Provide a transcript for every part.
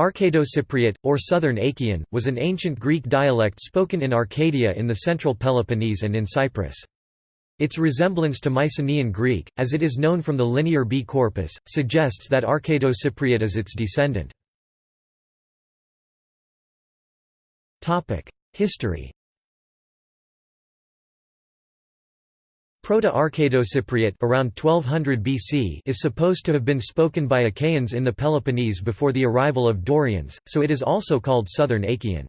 Arcado-Cypriot, or Southern Achaean, was an ancient Greek dialect spoken in Arcadia in the central Peloponnese and in Cyprus. Its resemblance to Mycenaean Greek, as it is known from the Linear B corpus, suggests that Arcado-Cypriot is its descendant. History Proto-Arcado-Cypriot around 1200 BC is supposed to have been spoken by Achaeans in the Peloponnese before the arrival of Dorians, so it is also called Southern Achaean.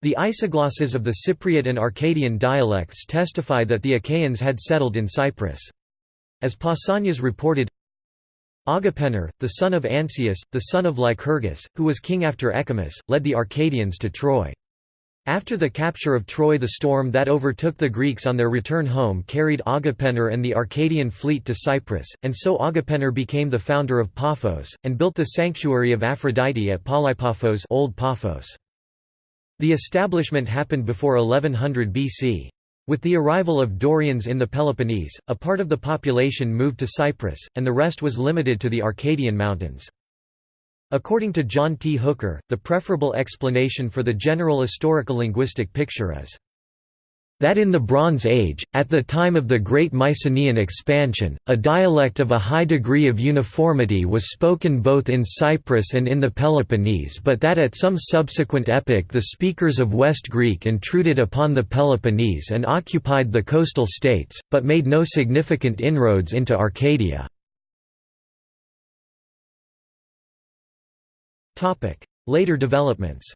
The isoglosses of the Cypriot and Arcadian dialects testify that the Achaeans had settled in Cyprus. As Pausanias reported, Agapenor, the son of Ancaeus, the son of Lycurgus, who was king after Echemus, led the Arcadians to Troy. After the capture of Troy the storm that overtook the Greeks on their return home carried Agapenor and the Arcadian fleet to Cyprus, and so Agapenor became the founder of Paphos, and built the sanctuary of Aphrodite at Palaepaphos Old Paphos. The establishment happened before 1100 BC. With the arrival of Dorians in the Peloponnese, a part of the population moved to Cyprus, and the rest was limited to the Arcadian mountains. According to John T. Hooker, the preferable explanation for the general historical linguistic picture is that in the Bronze Age, at the time of the Great Mycenaean expansion, a dialect of a high degree of uniformity was spoken both in Cyprus and in the Peloponnese but that at some subsequent epoch the speakers of West Greek intruded upon the Peloponnese and occupied the coastal states, but made no significant inroads into Arcadia. Later developments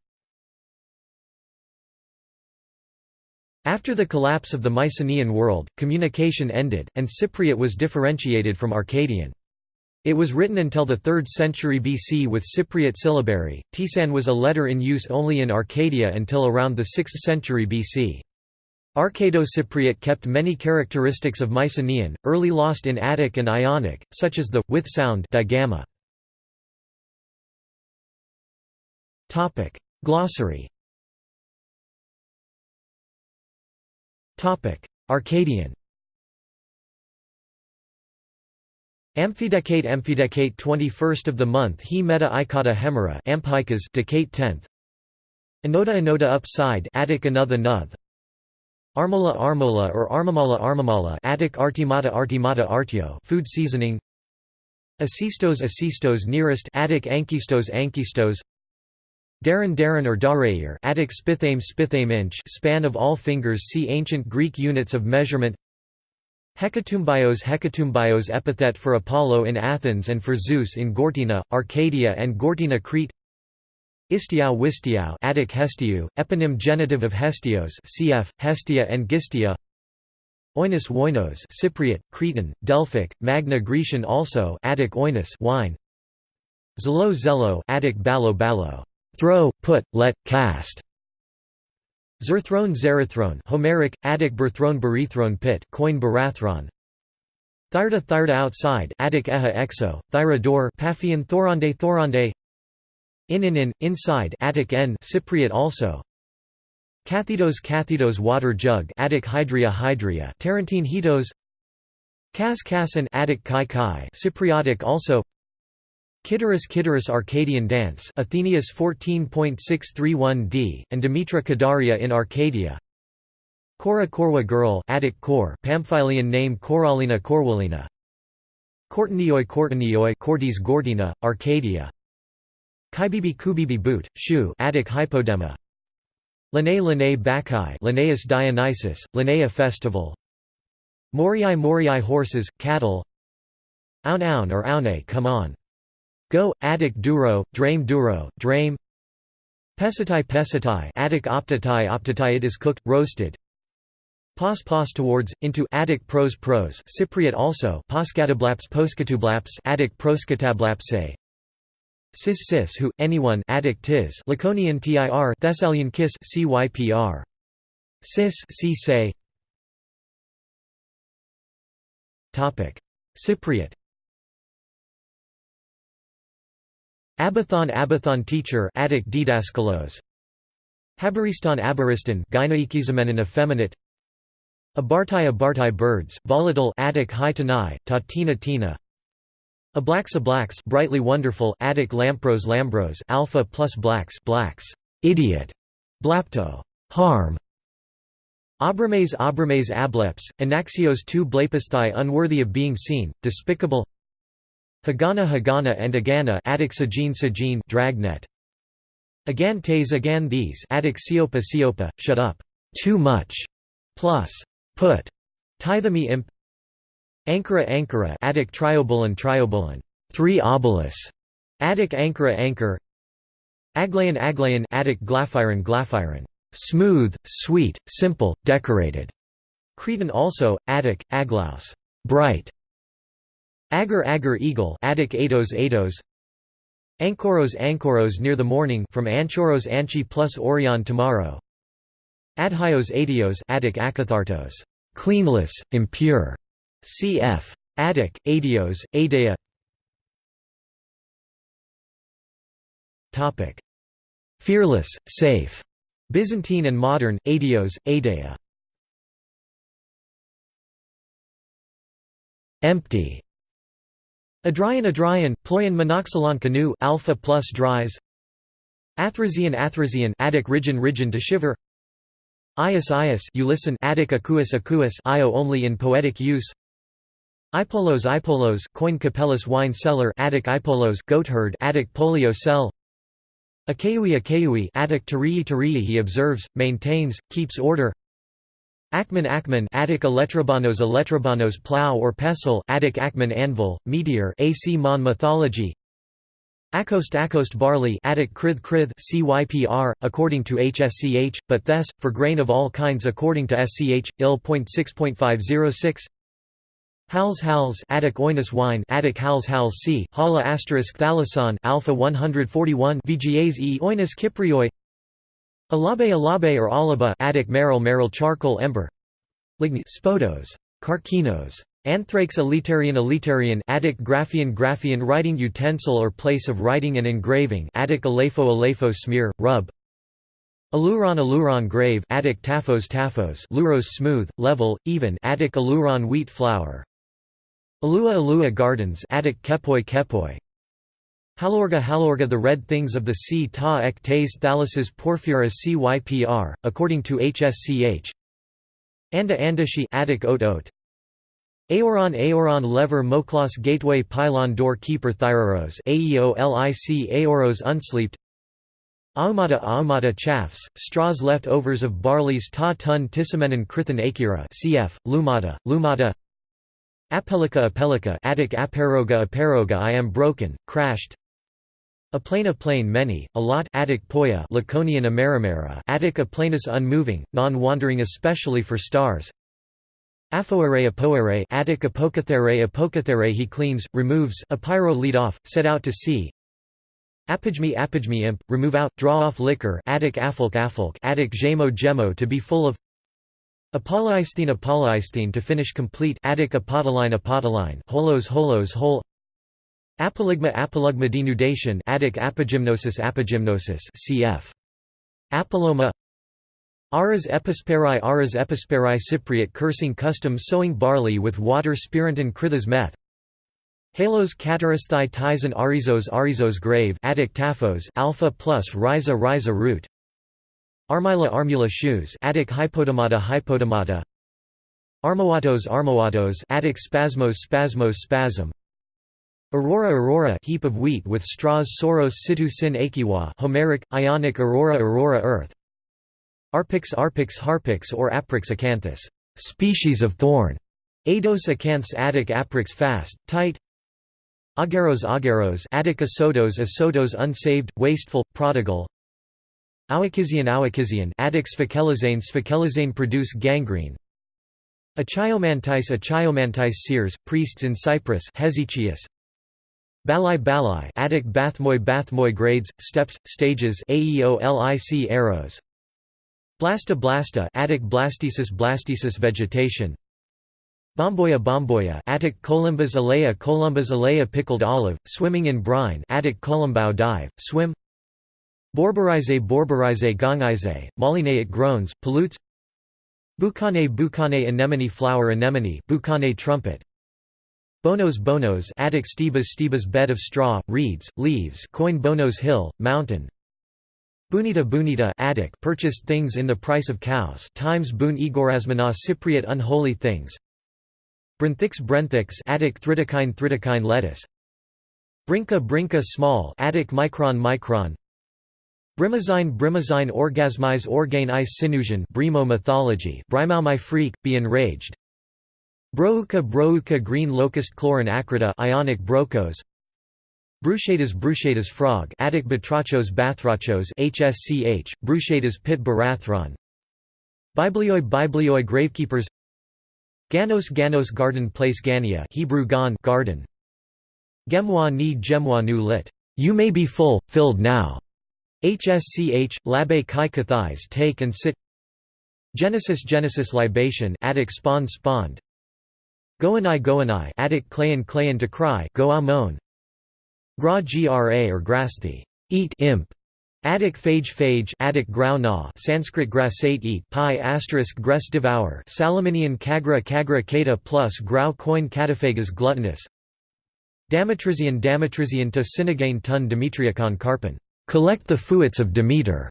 After the collapse of the Mycenaean world, communication ended, and Cypriot was differentiated from Arcadian. It was written until the 3rd century BC with Cypriot syllabary. Tsan was a letter in use only in Arcadia until around the 6th century BC. Arcado-Cypriot kept many characteristics of Mycenaean, early lost in Attic and Ionic, such as the with sound digamma. Topic: Glossary. Topic: Arcadian. Amphidecate Amphidecate 21st of the month He meta Ikata Hemera Amphicas Decate 10th Anoda Anoda upside Attic Another Nuth. Armola Armola or Armamala Armamala Attic Artimata Artimata Artio food seasoning. Asistos Asistos nearest Attic Ankistos Ankistos Darren Darren or Darair Attic spithame spithame inch span of all fingers see ancient Greek units of measurement. Hekatumbios Hekatumbios epithet for Apollo in Athens and for Zeus in Gortyna, Arcadia and Gortyna Crete. Istiau Wistiau Attic Hestiu, eponym genitive of Hestios cf. Hestia and Gistia. Oinos Woinos Cypriot, Cretan, Delphic, Magna Grecian also Attic Oinos wine. Zelo Zelo Attic Ballo Ballo throw, put, let, cast. Zerthrone Zerathron Homeric, Attic Berthrone Berethron pit coin Barathron. Thyrda Thyrda outside Attic Eha exo, Thyra door Paphian Thorande Thorande. In in in, inside Attic n Cypriot also. Cathidos Cathidos water jug Attic Hydria Hydria Tarentine Hetos. Cas Cassin Attic Kai Kai Cypriotic also Kittiris Kittiris Arcadian dance Athenaeus 14.631d, and Demetra Kadaria in Arcadia. Kora Korwa girl Attic Kor Pamphylian name Koralina Korwalina. Cortinioi Cortinioi Cortes Gordina, Arcadia. Kaibibi Kubibi boot, Shu Attic Hypodema. Linnae Linnae Bacchae Linnaeus Dionysus, Linnea festival. Moriai Moriai horses, cattle. Aun Aun or Aune come on Go, Attic duro, Drame duro, Drame Pesitai Pesitai Attic optatai optatai It is cooked, roasted. Pos pos towards, into Attic pros pros Cypriot also Poskatablaps poskatublaps Attic proskatablaps Sis sis who, anyone Attic tis. Laconian tir Thessalian kiss cypr Sis si say. Cypriot Abathon Abathon teacher Attic didaskalos. Habaristan Abaristan Gynaikizamenon effeminate. Abartai Abartai birds volatile Attic high Tatina Tina. Ablaks blacks, brightly wonderful Attic lampros lambros alpha plus blacks blacks. Idiot. Blapto. Harm. Abrames Abrames ableps, Anaxios tu blepasthai unworthy of being seen, despicable Hagana Hagana and Agana Attic Sajin Sajin dragnet. Agan tes agan these Attic Siopa Siopa, shut up, too much, plus, put, Tithemi imp. Ankara Ankara Attic Triobulan Triobulan, three obelus, Attic Ankara Anchor. Aglayan Aglayan Attic Glaphyron Glaphyron, smooth, sweet, simple, decorated. Cretan also, Attic, Aglaus, bright. Agar Agar Eagle Attic Atos Atos Ankoros Ankoros near the morning from Anchoros Anchi plus Orion tomorrow. Adhyos Adios Attic Akathartos. Cleanless, impure. Cf. Attic, Adios, Adea topic. Fearless, safe. Byzantine and modern, Adios, Adea Empty Adryan Adryan, Ployan monoxylon canoe alpha plus dries. Athrasian Athrasian Attic Rigen Rigen to shiver. Ias Ias you Attic Acuus Acuus Io only in poetic use. Ipolos Ipolos coin Capellus wine cellar Attic Ipolos goatherd Attic polio cell. Akeui Akeui, Attic Tarii Tarii he observes, maintains, keeps order Akman Akman Attic Electrobanos Electrobanos plow or pestle Attic Akman anvil, meteor AC Mon mythology. Acost Acost barley Attic Krith Krith CYPR, according to HSCH, but Thes, for grain of all kinds according to SCH, IL.6.506 Hals Hals Attic Oinus wine Attic Hals Hals C, Hala asterisk Thalason Alpha 141 VGAs E Oinus Kyprioi Alabe alabe or alaba Attic maril maril charcoal ember. Ligni spodos. Carcinos Anthrax elitarian elitarian Attic graphian graphian writing utensil or place of writing and engraving Attic alefo alefo smear rub. Aluron aluron grave Attic taphos taphos luros smooth level even Attic aluron wheat flour. Alua alua gardens Attic kepoi kepoi Halorga Halorga The red things of the sea ta ek tes thalases porphyra cypr, according to HSCH Anda Andashi Attic oat oat. Aoron Aoron lever moklos gateway pylon door keeper thyroros Aeolic Aoros unsleeped. Aumata Aumata chaffs, straws left overs of barley's ta tun tisamenon krithan akira cf. Lumata, Lumata Apelica Apelica Attic Aparoga Aparoga I am broken, crashed a plane many, a lot Attic poia Laconian Amerimera Attic a planus unmoving, non-wandering especially for stars. Aphoere apoere Attic apokathere apokathere he cleans, removes apyro lead off, set out to sea. Apigme apigme imp, remove out, draw off liquor Attic affolk affolk Attic gemo gemo to be full of. Apolloisthene Apolloisthene to finish complete Attic apodoline apodoline holos holos hole Apolygma apolygma denudation Attic apogymnosis apogymnosis cf. Apoloma. Aras episperi Aras episperi Cypriot cursing custom sowing barley with water spiranton krithas meth. Halos catarasthai Tyson Arizos Arizos grave Attic taphos alpha plus rhiza rhiza root. Armila armula shoes Attic hypotomata hypotomata. Armoatos armoatos Attic spasmos spasmos spasm Aurora Aurora heap of wheat with straws Soros situ sin akiwa Homeric, Ionic Aurora Aurora earth. Arpix Arpix Harpix or Aprix acanthus. Species of thorn. Ados acanths Attic aprix fast, tight. Agaros Agaros Attic asotos asotos unsaved, wasteful, prodigal. Awakizian Awakizian Attic sphakelizane Sphakelizane produce gangrene. Achiomantis Achiomantis seers, priests in Cyprus Hesychius Balai Balai Attic Bathmoy Bathmoy grades, steps, stages Aeolic arrows. Blasta Blasta Attic Blastesis Blastesis vegetation. Bomboya Bomboya Attic Columbus alea Columbus alea pickled olive, swimming in brine Attic Columbau dive, swim. Borborize Borborize Gongize, Molinaic groans, pollutes. Boucane Boucane anemone flower anemone Boucane trumpet Bonos Bonos Attic Stebas Stebas bed of straw, reeds, leaves coin Bonos hill, mountain. Bunita Bunita Attic purchased things in the price of cows times Bun Igorasmana Cypriot unholy things. Brenthix Brenthix Attic Thridakine Thridakine lettuce. Brinka Brinka small Attic micron micron. Brimazine Brimazine orgasmize organe ice sinusion Brimo mythology Brimau my freak, be enraged Brouka Brouka green locust chlorin acrita ionic brocos. Bruchadas bruchadas frog Attic batrachos bathrachos HSCH, bruchadas pit barathron. Biblioi Biblioi gravekeepers. Ganos Ganos garden place Gania Hebrew gan garden. Gemwa ni Gemwa nu lit. You may be full, filled now. HSCH, Labe Kai Kathais take and sit. Genesis Genesis libation Attic spawn spawned Goanai Goanai Attic clayan clayan to cry Go Amon Gra gra or grasthi, eat imp. Attic phage phage Attic grau na. Sanskrit grasate eat pi asterisk gres devour. Salaminian kagra kagra kata plus grau coin cataphagas gluttonous. Damatrizian Damatrizian to Sinagane tun Demetriacon carpon collect the fuets of Demeter.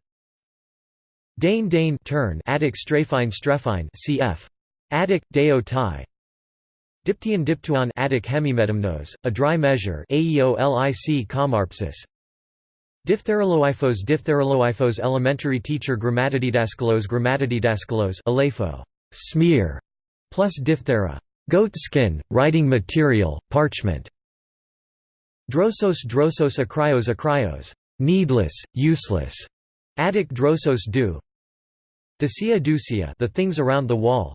Dane Dane turn. Attic straphine strephine cf. Attic deo tai Diptyon diptuon Attic hemimetamnos, a dry measure Aeolic comarpsis. Diphtheriloiphos Diphtheriloiphos elementary teacher Grammatodidaskalos Grammatodidaskalos Alepho smear plus diphthera goat skin, writing material, parchment. Drosos drosos akryos akryos needless, useless. Attic drosos do. Ducia ducia the things around the wall.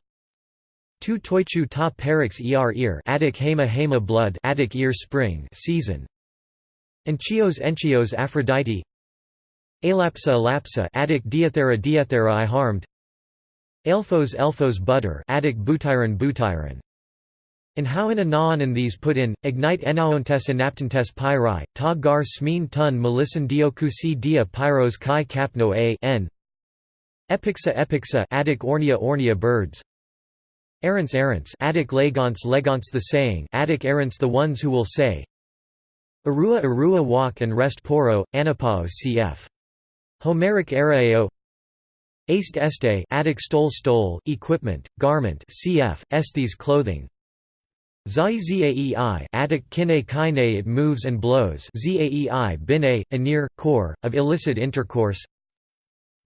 Tu toichu ta perix er ear Attic hema hema blood Attic ear spring season. Enchios enchios Aphrodite. Elapsa elapsa Attic diathera diathera I harmed. Elphos elphos butter Attic butyron butyron and how in anaon these put in, ignite enaontes enaptentes pyri, ta gar smin tun melissan diokusi dia pyros kai kapno a n. Epixa epixa Attic ornia ornia birds Errants errants. Attic legons legons the saying. Attic errants the ones who will say Arua arua walk and rest poro, anapao cf. Homeric araeo Aste este. Attic stole stole, equipment, garment cf. Estes clothing. Zai zaei Attic kine kine. It moves and blows. Zaei bine, anir, core, of illicit intercourse.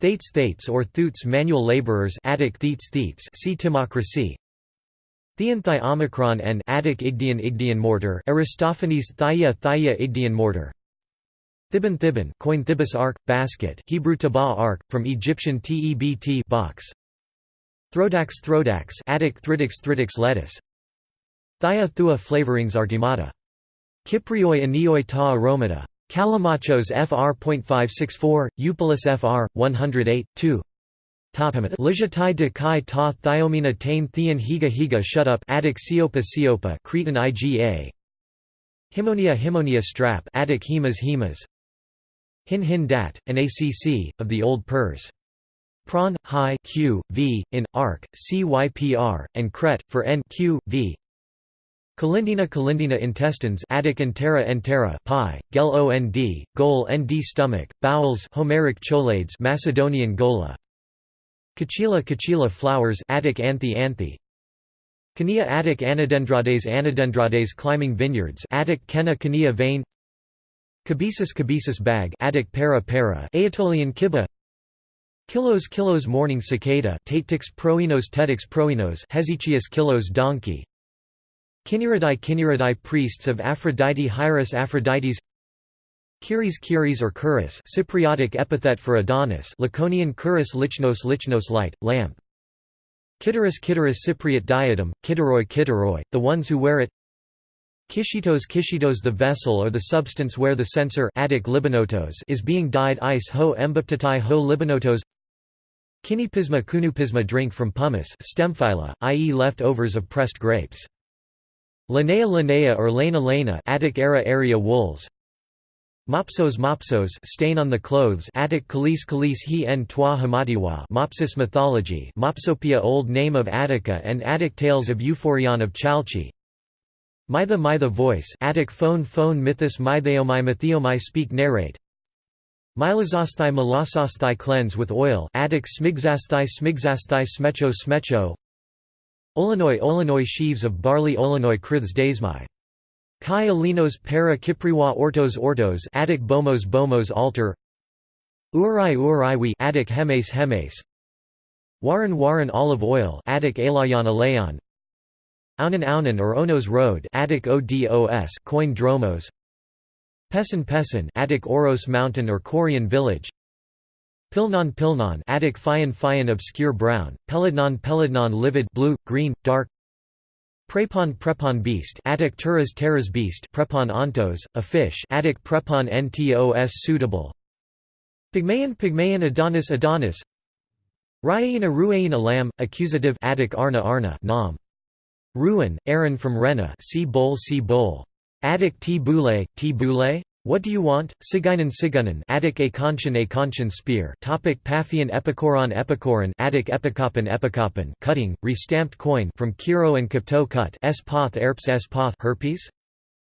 Thates thates or thoots manual laborers. Attic theats theats see timocracy Theanthi omicron and Attic Igdian Igdian mortar Aristophanes Thia Thia Igdian mortar. Thibon Thibon coin thibus ark, basket Hebrew tabah ark, from Egyptian tebt box. Throdax Throdax Attic Thridix Thridix lettuce. Thia thua flavorings artemata Kyprioi anioi ta aromata. Callimachus fr.564, Eupolis fr. 108, 2 Lijatai de kai ta thiomina tain thean higa higa shut up. Attic siopa siopa. Cretan iga. Himonia himonia strap. Attic hemas hemas. Hin hin dat, an acc, of the Old Pers. Prawn, hi, q, v, in, arc, cypr, and cret, for n, q, v. Kalindina kalindina intestines. Attic entera entera. Pi, gel ond, gol nd stomach, bowels Homeric cholades Macedonian gola Kachila Kachila flowers Attic anthe anthe. Kania Attic Anadendrades Anadendrades climbing vineyards Attic Kena Kania vein. Kabesis Kabesis bag Attic para para Aetolian kiba Kilos kilos morning cicada Tatix proinos Tetix proinos Hesychius kilos donkey. Kinneridae Kinneridae priests of Aphrodite Hieros Aphrodites Kyries Kyries or Kuris Cypriotic epithet for Adonis Laconian Kuris Lichnos Lichnos light, lamp Kitterus Kitterus Cypriot diadem, Kitteroi Kitteroi, the ones who wear it Kishitos Kishitos the vessel or the substance where the censer Attic libanotos is being dyed ice ho embaptatai ho libanotos Kinipisma kunupisma drink from pumice stemphila, i.e. leftovers of pressed grapes. Linnea Linnea or Lena Lena Attic era area wools Mopsos mopsos stain on the clothes Attic kalis kalis he en toi hamadiwa Mopsus mythology Mopsopia Old name of Attica and Attic tales of Euphorion of Chalchi. Mytha Mytha voice Attic phone phone mythos mytheomai mytheomai speak narrate. Mylazosthai melasosthai cleanse with oil Attic smigzasthai smigzasthai smecho smecho. Olanoi Olanoi sheaves of barley Olanoi kriths daysmai Kai alinos para kipriwa ortos ortos Attic bomos bomos altar. Urai Uraiwi Attic hemes hemes. Waran Waran olive oil Attic alayan alayan Aunan Aunan or Onos Road Attic Odos coin dromos. Pesan Pesan Attic Oros Mountain or Korean village. Pilnon Pilnon Attic Fian Fian obscure brown. Peladnon Peladnon livid blue green dark Prepon Prepon beast Attic Turas Terras beast Prepon ontos a fish Attic Prepon ntos suitable Pygmaean Pygmaean Adonis Adonis Ryaina Ruaina lamb accusative Attic Arna Arna nom Ruin, Aaron from Rena see bowl see bowl. Attic t boule, t boule? What do you want? Sigainan Siganan Attic Akonchen Akonchen spear Topic Paphian Epicoron Epicoron Attic Epikopan Epikopan cutting, restamped coin from Kiro and Kapto cut S poth erps S poth herpes?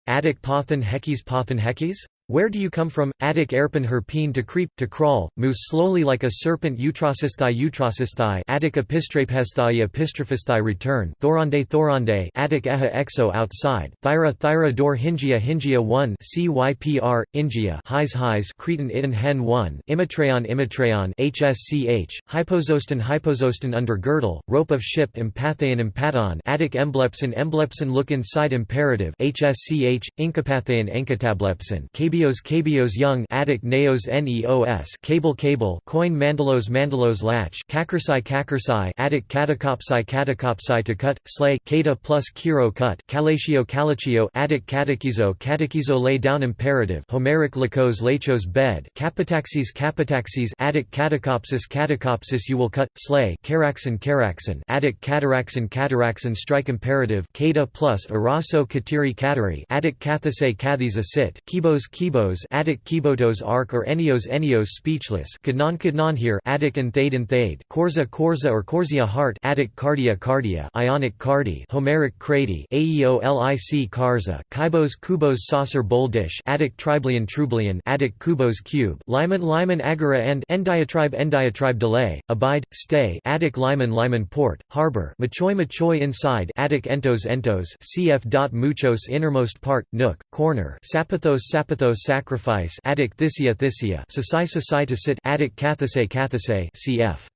Attic Pothan Hekes Pothan Hekes? Where do you come from? Attic erpen herpine to creep, to crawl, move slowly like a serpent. Utrosisthai Utrosisthai Attic epistraphesthai epistrophisthai return. Thorande Thorande. Attic eha exo outside, Thyra Thyra dor Hingia Hingia 1 CYPR, Ingia Highs Highs. Cretan Itan Hen 1 Imatreon Imatreon HSCH, Hypososton Hypososton under girdle, rope of ship Empatheon Empaton Attic Emblepson Emblepson look inside imperative. HSCH, Incapatheon Encatablepson KB Kabios Kabios young Attic Neos Neos Cable Cable Coin Mandalos Mandalos latch Kakursai Kakursai Attic Catacopsai to cut, slay Kata plus Kiro cut Calatio Calatio Attic Catechizo Catechizo lay down imperative Homeric Lycos Lachos bed Capitaxis Capitaxis Attic Catacopsis Catacopsis you will cut, slay Caraxin Caraxin Attic Cataraxin Cataraxin strike imperative Kata plus Araso Katiri Katari Attic Kathase Kathis a sit Kibos Kibos Attic Kibotos arc or Enios Enios speechless Kadnon Kadnon here Attic and Thade and Thade Korza Korza or Korzia heart Attic Cardia Cardia Ionic Cardi Homeric Crady Aeolic Karza Kibos Kubos saucer bowl dish Attic Triblian Trublian Attic Kubos cube Lyman Lyman Agora and Endiatribe Endiatribe delay Abide Stay Attic Lyman Lyman port Harbor Machoy Machoy inside Attic Entos Entos CF. Muchos innermost part Nook corner Sapathos Sapathos sacrifice Attic Thisia Thisia Sasai Sasai to sit Attic Kathase Kathase cf.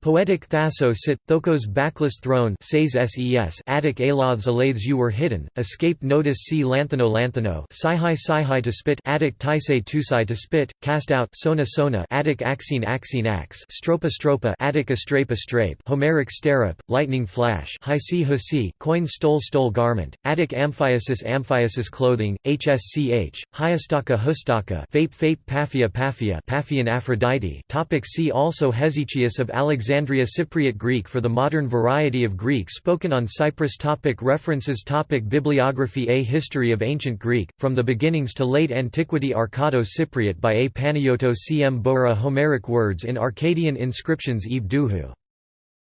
Poetic Thasso sit, Thokos backless throne ses ses Attic aloths alathes you were hidden, escape notice see Lanthano Lanthano Sihai Sihai to spit Attic Taisei Tusai to spit, cast out Sona Sona Attic Axine Axine axe Stropa Stropa Attic Astrape Astrape Homeric Sterip, lightning flash Hisi Husi coin stole stole garment, Attic Amphiasis Amphiasis clothing, HSCH, Hyastaka Hustaka Fape Fape Paphia Paphia Paphian Aphrodite Topic See also Hesychius of Alexander Alexandria Cypriot Greek for the modern variety of Greek spoken on Cyprus topic References topic Bibliography A History of Ancient Greek, From the Beginnings to Late Antiquity Arcado Cypriot by A. Panayiotou cm Bowra Homeric words in Arcadian inscriptions Yves Duhoux.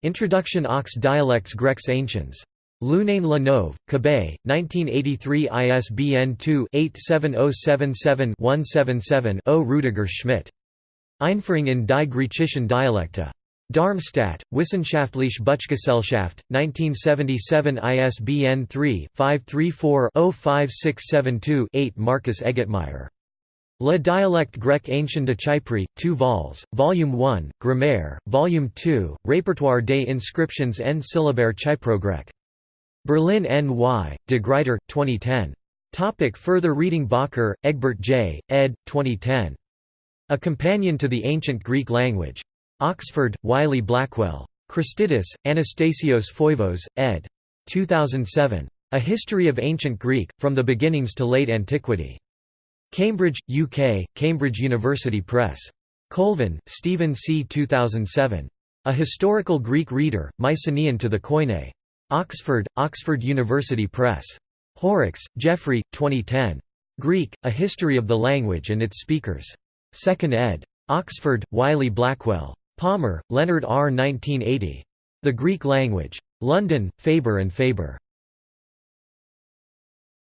Introduction Ox dialects Grecs anciens. L'Union La Quebec, 1983 ISBN 2-87077-177-0 Rudiger Schmitt. Einführung in die griechischen Dialekte. Darmstadt, Wissenschaftliche Buchgesellschaft, 1977 ISBN 3-534-05672-8 Marcus Egetmeyer. Le dialecte grec ancien de Chypre, 2 vols, Volume 1, Grammaire, Volume 2, Répertoire des inscriptions en syllabaire chyprogrec. Berlin N. Y., de Gruyter, 2010. Topic further reading Bakker, Egbert J., ed. 2010. A Companion to the Ancient Greek Language. Oxford, Wiley Blackwell. Christidis, Anastasios Foivos, ed. 2007. A History of Ancient Greek, From the Beginnings to Late Antiquity. Cambridge, UK, Cambridge University Press. Colvin, Stephen C. 2007. A Historical Greek Reader, Mycenaean to the Koine. Oxford, Oxford University Press. Horrocks, Geoffrey, 2010. Greek, A History of the Language and its Speakers. 2nd ed. Oxford, Wiley Blackwell. Palmer, Leonard R. 1980. The Greek Language. London, Faber and Faber.